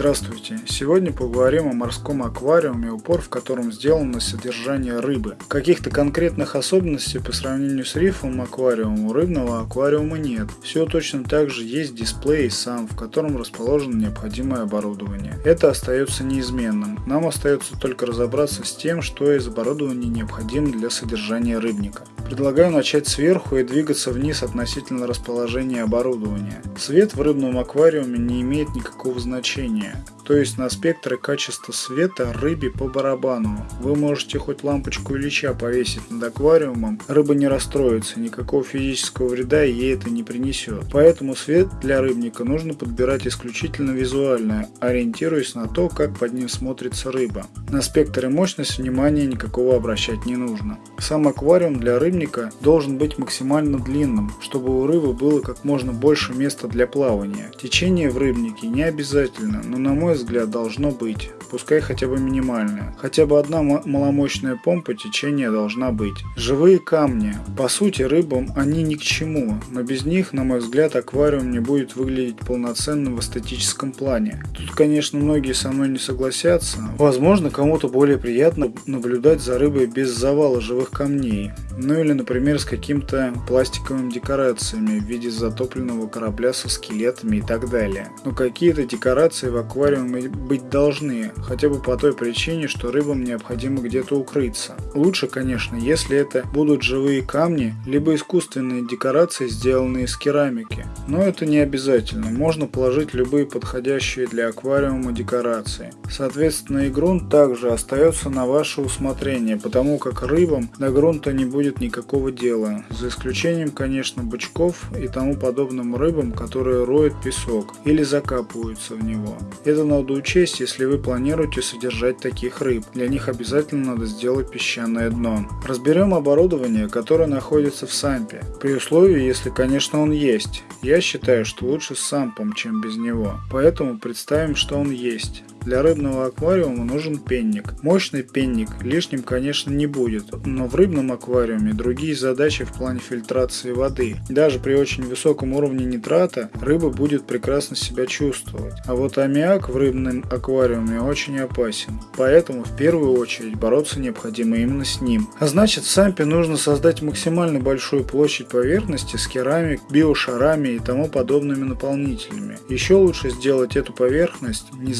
Здравствуйте! Сегодня поговорим о морском аквариуме, упор в котором сделан на содержание рыбы. Каких-то конкретных особенностей по сравнению с рифовым аквариумом у рыбного аквариума нет. Все точно так же есть дисплей сам, в котором расположено необходимое оборудование. Это остается неизменным. Нам остается только разобраться с тем, что из оборудования необходимо для содержания рыбника. Предлагаю начать сверху и двигаться вниз относительно расположения оборудования. Свет в рыбном аквариуме не имеет никакого значения то есть на спектр и качество света рыбе по барабану. Вы можете хоть лампочку Ильича повесить над аквариумом, рыба не расстроится, никакого физического вреда ей это не принесет. Поэтому свет для рыбника нужно подбирать исключительно визуально, ориентируясь на то, как под ним смотрится рыба. На спектр и мощность внимания никакого обращать не нужно. Сам аквариум для рыбника должен быть максимально длинным, чтобы у рыбы было как можно больше места для плавания. Течение в рыбнике не обязательно, но на мой взгляд, должно быть, пускай хотя бы минимальное. Хотя бы одна маломощная помпа течения должна быть. Живые камни. По сути, рыбам они ни к чему, но без них, на мой взгляд, аквариум не будет выглядеть полноценным в эстетическом плане. Тут, конечно, многие со мной не согласятся. Возможно, кому-то более приятно наблюдать за рыбой без завала живых камней. Ну или, например, с каким-то пластиковыми декорациями в виде затопленного корабля со скелетами и так далее. Но какие-то декорации в аквариуме быть должны, хотя бы по той причине, что рыбам необходимо где-то укрыться. Лучше, конечно, если это будут живые камни, либо искусственные декорации, сделанные из керамики. Но это не обязательно, можно положить любые подходящие для аквариума декорации. Соответственно и грунт также остается на ваше усмотрение, потому как рыбам до грунта не будет никакого дела, за исключением, конечно, бычков и тому подобным рыбам, которые роют песок или закапываются в него. Это надо учесть, если вы планируете содержать таких рыб. Для них обязательно надо сделать песчаное дно. Разберем оборудование, которое находится в сампе, при условии, если, конечно, он есть. Я считаю, что лучше с сампом, чем без него. Поэтому представим, что он есть. Для рыбного аквариума нужен пенник. Мощный пенник лишним, конечно, не будет, но в рыбном аквариуме другие задачи в плане фильтрации воды. Даже при очень высоком уровне нитрата рыба будет прекрасно себя чувствовать. А вот аммиак в рыбном аквариуме очень опасен. Поэтому в первую очередь бороться необходимо именно с ним. А значит сампе нужно создать максимально большую площадь поверхности с керамик, биошарами и тому подобными наполнителями. Еще лучше сделать эту поверхность не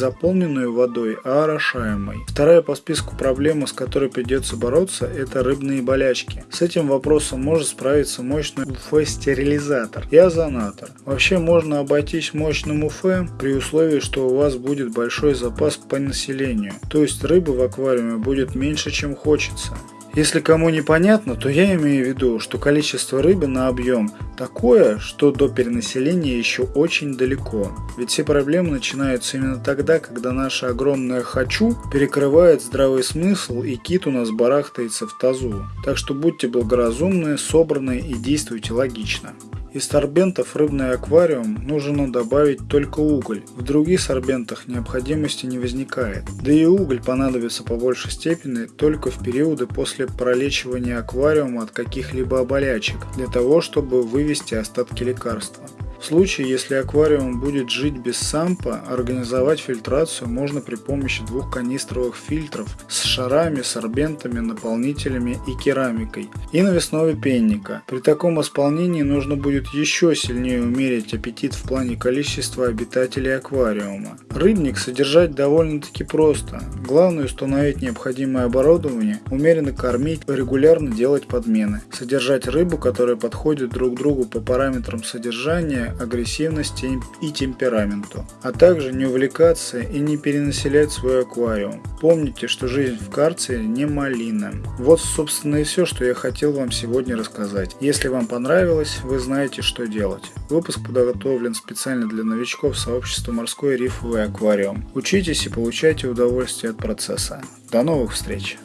наполненную водой, а орошаемой. Вторая по списку проблема, с которой придется бороться, это рыбные болячки. С этим вопросом может справиться мощный УФ-стерилизатор и озонатор. Вообще можно обойтись мощным УФ при условии, что у вас будет большой запас по населению, то есть рыбы в аквариуме будет меньше, чем хочется. Если кому непонятно, то я имею в виду, что количество рыбы на объем такое, что до перенаселения еще очень далеко. Ведь все проблемы начинаются именно тогда, когда наше огромное «хочу» перекрывает здравый смысл и кит у нас барахтается в тазу. Так что будьте благоразумны, собраны и действуйте логично. Из сорбентов рыбный аквариум нужно добавить только уголь. В других сорбентах необходимости не возникает. Да и уголь понадобится по большей степени только в периоды после пролечивания аквариума от каких-либо болячек, для того чтобы вывести остатки лекарства. В случае, если аквариум будет жить без сампа, организовать фильтрацию можно при помощи двух канистровых фильтров с шарами, сорбентами, наполнителями и керамикой и навесного пенника. При таком исполнении нужно будет еще сильнее умерить аппетит в плане количества обитателей аквариума. Рыбник содержать довольно-таки просто. Главное установить необходимое оборудование, умеренно кормить, регулярно делать подмены. Содержать рыбу, которая подходит друг другу по параметрам содержания агрессивности и темпераменту, а также не увлекаться и не перенаселять свой аквариум. Помните, что жизнь в карцере не малина. Вот, собственно, и все, что я хотел вам сегодня рассказать. Если вам понравилось, вы знаете, что делать. Выпуск подготовлен специально для новичков сообщества «Морской рифовый аквариум». Учитесь и получайте удовольствие от процесса. До новых встреч!